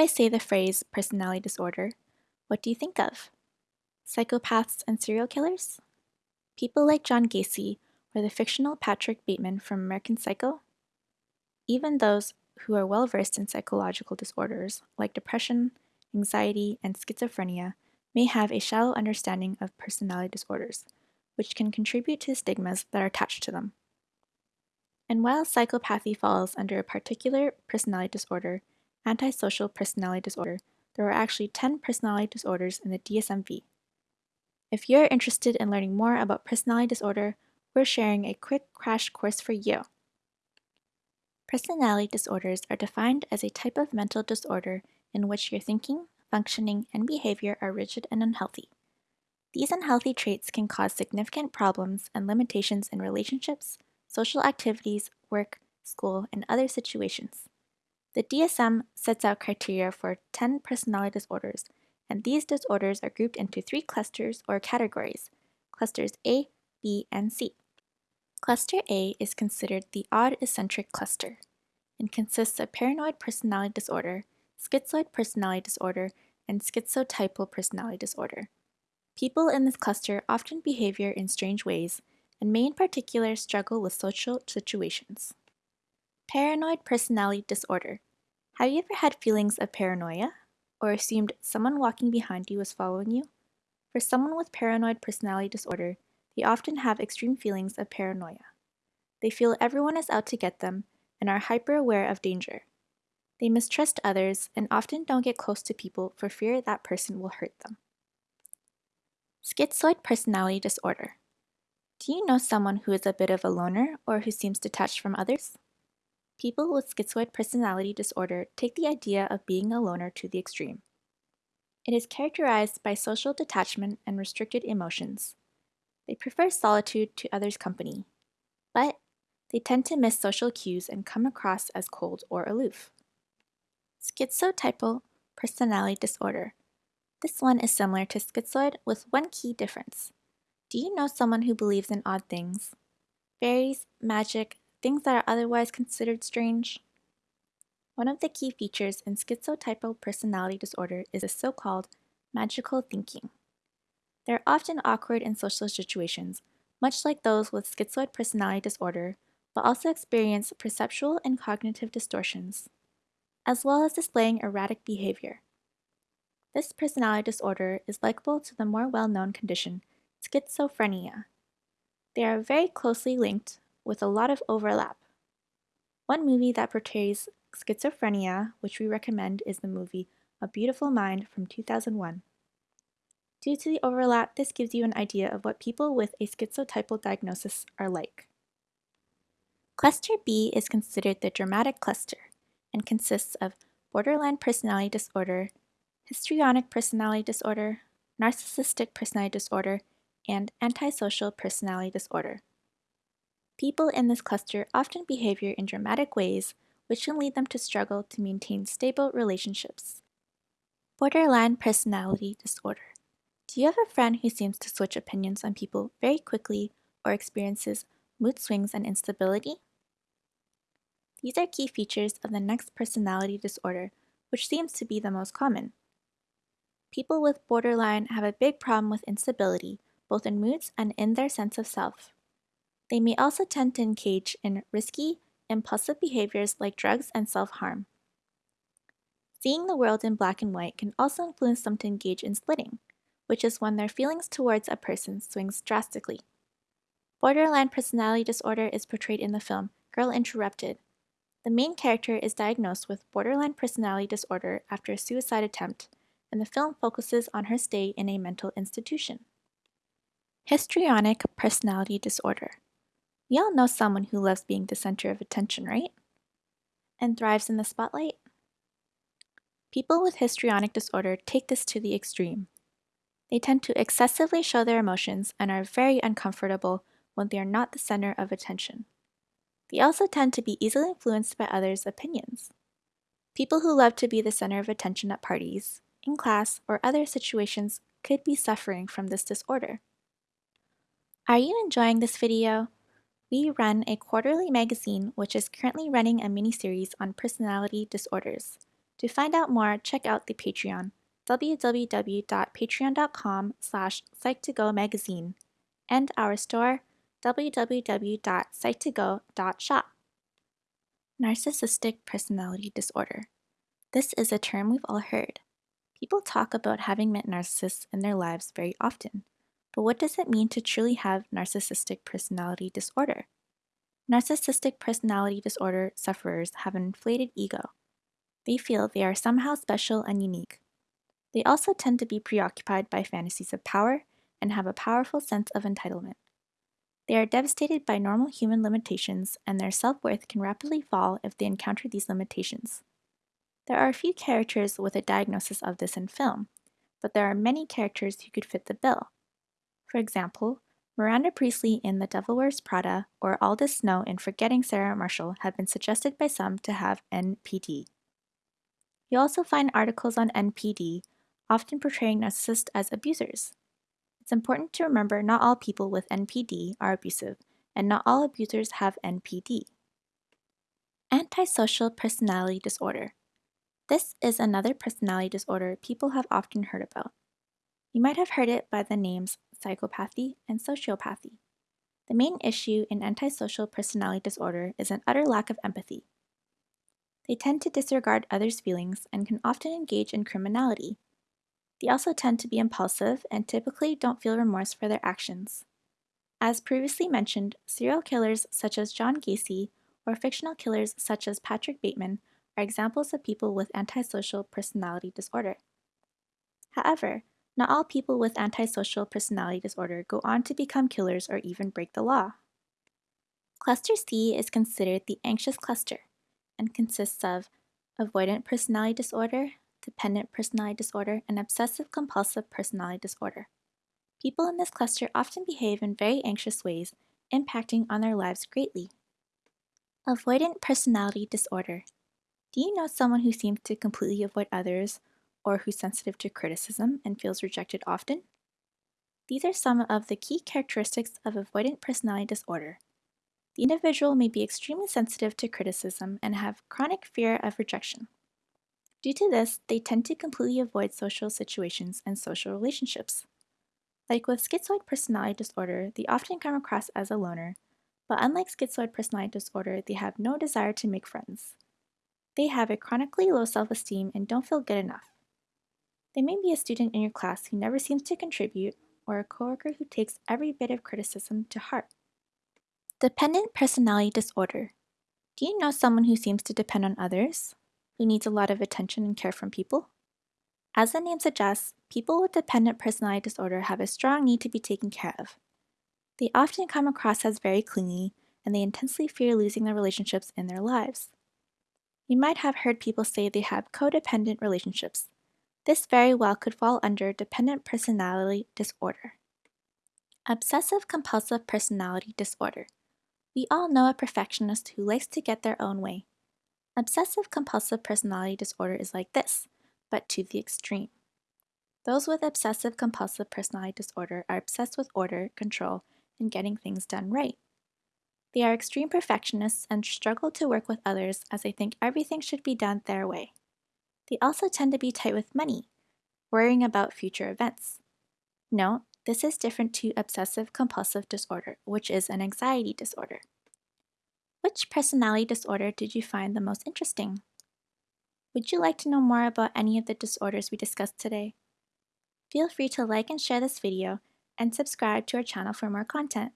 I say the phrase personality disorder, what do you think of? Psychopaths and serial killers? People like John Gacy or the fictional Patrick Bateman from American Psycho? Even those who are well versed in psychological disorders like depression, anxiety, and schizophrenia may have a shallow understanding of personality disorders, which can contribute to the stigmas that are attached to them. And while psychopathy falls under a particular personality disorder, antisocial personality disorder, there are actually 10 personality disorders in the DSM-V. If you're interested in learning more about personality disorder, we're sharing a quick crash course for you. Personality disorders are defined as a type of mental disorder in which your thinking, functioning, and behavior are rigid and unhealthy. These unhealthy traits can cause significant problems and limitations in relationships, social activities, work, school, and other situations. The DSM sets out criteria for 10 personality disorders, and these disorders are grouped into three clusters or categories clusters A, B, and C. Cluster A is considered the odd eccentric cluster and consists of paranoid personality disorder, schizoid personality disorder, and schizotypal personality disorder. People in this cluster often behave in strange ways and may in particular struggle with social situations. Paranoid personality disorder. Have you ever had feelings of paranoia or assumed someone walking behind you was following you? For someone with paranoid personality disorder, they often have extreme feelings of paranoia. They feel everyone is out to get them and are hyper aware of danger. They mistrust others and often don't get close to people for fear that person will hurt them. Schizoid personality disorder. Do you know someone who is a bit of a loner or who seems detached from others? People with schizoid personality disorder take the idea of being a loner to the extreme. It is characterized by social detachment and restricted emotions. They prefer solitude to others' company, but they tend to miss social cues and come across as cold or aloof. Schizotypal personality disorder. This one is similar to schizoid with one key difference. Do you know someone who believes in odd things? Fairies, magic, things that are otherwise considered strange? One of the key features in schizotypal personality disorder is the so-called magical thinking. They're often awkward in social situations, much like those with schizoid personality disorder, but also experience perceptual and cognitive distortions, as well as displaying erratic behavior. This personality disorder is likable to the more well-known condition, schizophrenia. They are very closely linked with a lot of overlap. One movie that portrays schizophrenia, which we recommend, is the movie A Beautiful Mind from 2001. Due to the overlap, this gives you an idea of what people with a schizotypal diagnosis are like. Cluster B is considered the dramatic cluster and consists of borderline personality disorder, histrionic personality disorder, narcissistic personality disorder, and antisocial personality disorder. People in this cluster often behave in dramatic ways, which can lead them to struggle to maintain stable relationships. Borderline personality disorder. Do you have a friend who seems to switch opinions on people very quickly or experiences mood swings and instability? These are key features of the next personality disorder, which seems to be the most common. People with borderline have a big problem with instability, both in moods and in their sense of self. They may also tend to engage in risky, impulsive behaviors like drugs and self-harm. Seeing the world in black and white can also influence them to engage in splitting, which is when their feelings towards a person swings drastically. Borderline personality disorder is portrayed in the film Girl Interrupted. The main character is diagnosed with borderline personality disorder after a suicide attempt, and the film focuses on her stay in a mental institution. Histrionic personality disorder. We all know someone who loves being the center of attention, right? And thrives in the spotlight? People with histrionic disorder take this to the extreme. They tend to excessively show their emotions and are very uncomfortable when they are not the center of attention. They also tend to be easily influenced by others' opinions. People who love to be the center of attention at parties, in class, or other situations could be suffering from this disorder. Are you enjoying this video? We run a quarterly magazine which is currently running a mini-series on personality disorders. To find out more, check out the Patreon, www.patreon.com slash psych2go magazine, and our store, www.psych2go.shop. Narcissistic personality disorder. This is a term we've all heard. People talk about having met narcissists in their lives very often, but what does it mean to truly have narcissistic personality disorder? Narcissistic personality disorder sufferers have an inflated ego. They feel they are somehow special and unique. They also tend to be preoccupied by fantasies of power and have a powerful sense of entitlement. They are devastated by normal human limitations, and their self worth can rapidly fall if they encounter these limitations. There are a few characters with a diagnosis of this in film, but there are many characters who could fit the bill. For example, Miranda Priestly in The Devil Wears Prada or Aldous Snow in Forgetting Sarah Marshall have been suggested by some to have NPD. You'll also find articles on NPD, often portraying narcissists as abusers. It's important to remember not all people with NPD are abusive, and not all abusers have NPD. Antisocial personality disorder. This is another personality disorder people have often heard about. You might have heard it by the names psychopathy and sociopathy. The main issue in antisocial personality disorder is an utter lack of empathy. They tend to disregard others' feelings and can often engage in criminality, they also tend to be impulsive and typically don't feel remorse for their actions. As previously mentioned, serial killers such as John Gacy or fictional killers such as Patrick Bateman are examples of people with antisocial personality disorder. However, not all people with antisocial personality disorder go on to become killers or even break the law. Cluster C is considered the anxious cluster and consists of avoidant personality disorder, dependent personality disorder, and obsessive compulsive personality disorder. People in this cluster often behave in very anxious ways, impacting on their lives greatly. Avoidant personality disorder. Do you know someone who seems to completely avoid others or who's sensitive to criticism and feels rejected often? These are some of the key characteristics of avoidant personality disorder. The individual may be extremely sensitive to criticism and have chronic fear of rejection. Due to this, they tend to completely avoid social situations and social relationships. Like with schizoid personality disorder, they often come across as a loner, but unlike schizoid personality disorder, they have no desire to make friends. They have a chronically low self esteem and don't feel good enough. They may be a student in your class who never seems to contribute, or a coworker who takes every bit of criticism to heart. Dependent personality disorder. Do you know someone who seems to depend on others? who needs a lot of attention and care from people? As the name suggests, people with dependent personality disorder have a strong need to be taken care of. They often come across as very clingy, and they intensely fear losing the relationships in their lives. You might have heard people say they have codependent relationships. This very well could fall under dependent personality disorder. Obsessive compulsive personality disorder. We all know a perfectionist who likes to get their own way. Obsessive compulsive personality disorder is like this, but to the extreme. Those with obsessive compulsive personality disorder are obsessed with order, control, and getting things done right. They are extreme perfectionists and struggle to work with others as they think everything should be done their way. They also tend to be tight with money, worrying about future events. Note, this is different to obsessive compulsive disorder, which is an anxiety disorder. Which personality disorder did you find the most interesting? Would you like to know more about any of the disorders we discussed today? Feel free to like and share this video and subscribe to our channel for more content.